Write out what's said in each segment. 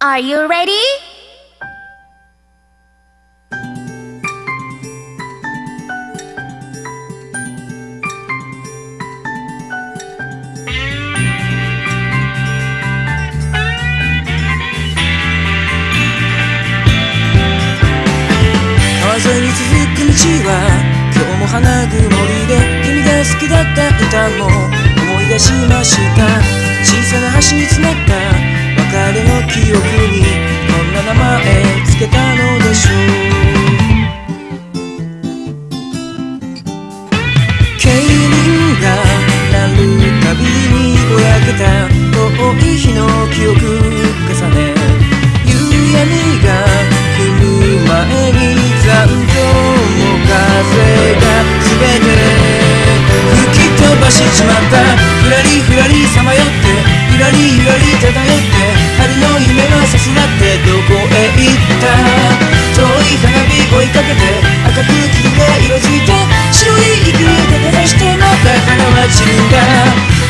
Are you ready? 川沿いに続く道は今日もりで君が好きだった歌も思い出しました小さな橋につなった別れのりゆらり漂って春の夢はさすらってどこへ行った遠い花火追いかけて赤く霧が色づいて白い息で立たしてまた花は散るんだ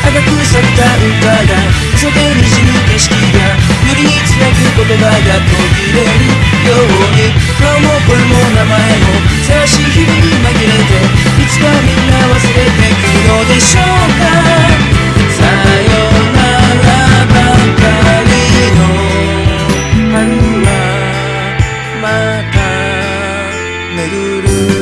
赤く咲いた歌が風でにじむ景色がよりにつなぐ言葉が途切れるように今日もこれも生また巡る